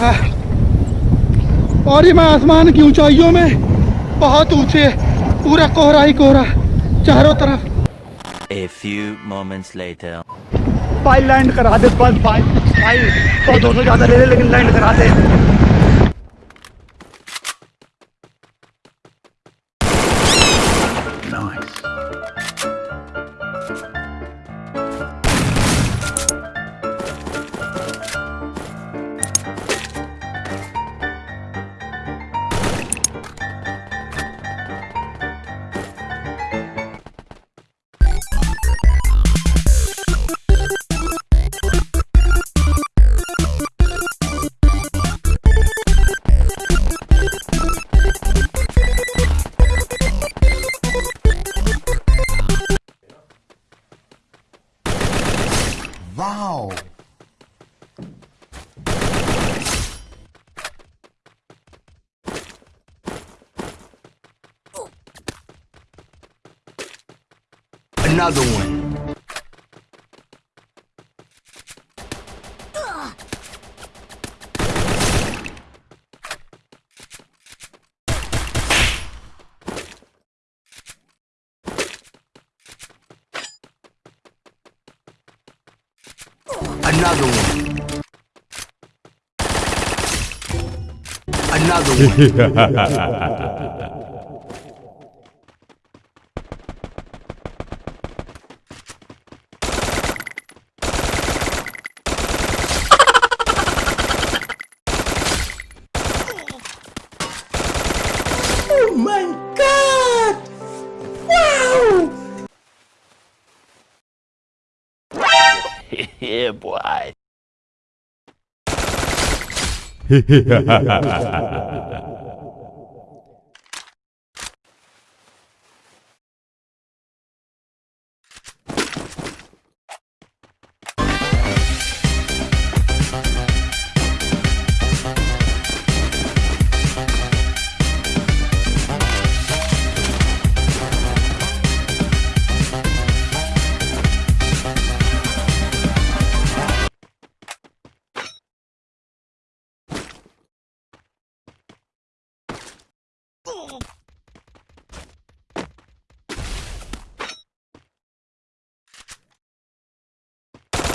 हाँ। और ये मैं आसमान की ऊंचाइयों में बहुत ऊँचे पूरा कोहरा ही कोहरा चारों तरफ़ A few moments later. भाई लैंड करा दे बस भाई भाई तो दो सौ ज़्यादा ले ले लेकिन लैंड करा दे Another one. Another one. Another one. yeah, boy.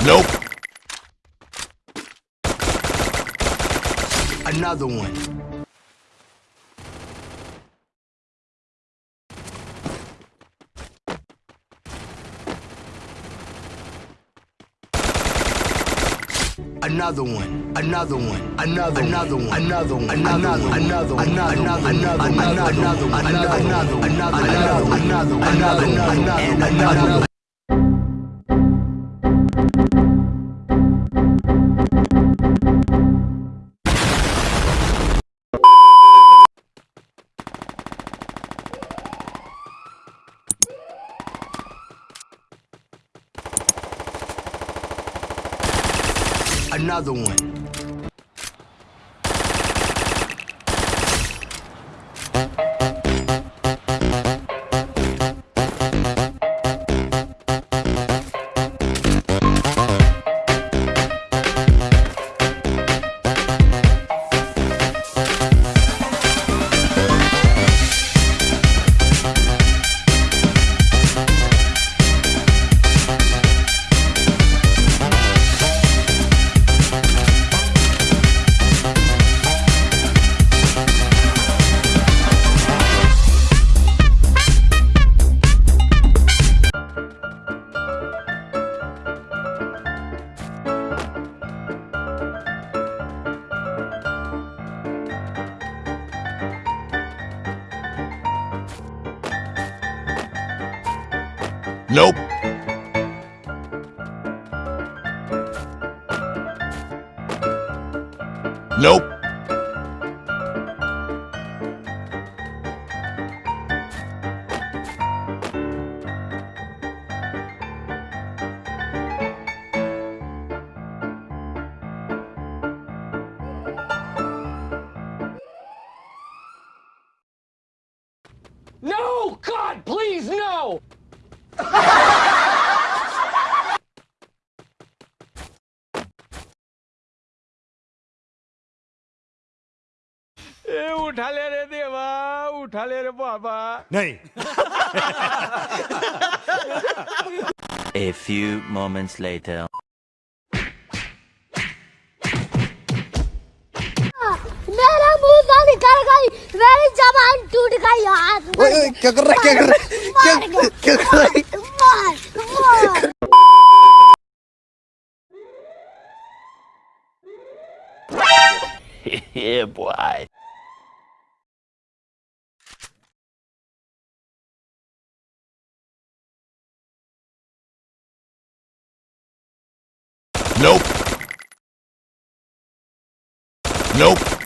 Nope. Another one. Another one, another one, another, another one, another one, another, another, another, another, another, another, another, another, another, another, another, another, another, another. Another another one. Nope. Nope. उठा ले रे देवा उठा ले रे बाबा नहीं A few moments later. मेरा मुंह से निकल गई मेरी जबान टूट गई हाथ ओए, क्या कर रहा है क्या कर रहा है क्या क्या कर रहा है मार मार yeah, boy. Nope. Nope.